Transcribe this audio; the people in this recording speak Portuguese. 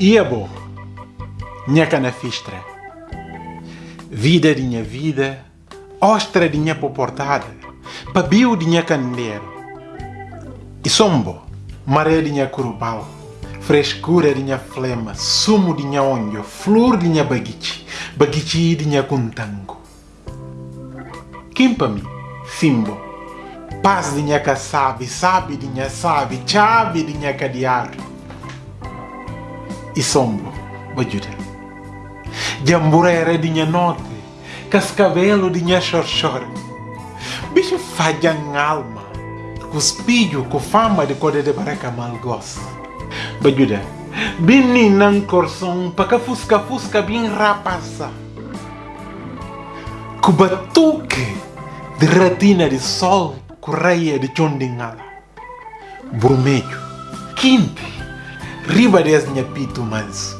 Ia bom. Minha cana fistra. Vida de minha vida. Ostra de minha poportada. Pabio de minha candeeiro. E sombo. Maré de minha curubal. Frescura de minha flema. Sumo de minha onho. Flor de minha baguichi. Baguichi de cuntango. Kimpa-me. Simbo. Paz de minha sabe, sabe de minha sabe, chave de minha cadear. E sombo, bajuda. Jamburera de minha note, cascabelo de minha chorchor. Bicho fajang alma, cuspilho com fama de code de baraca mal gosto. Bajuda, bini nang corson, paca fusca fusca bem rapasa. Kubatuque de ratina de sol, correia de chondingala. Vermelho, quente, riba de minha pito manso.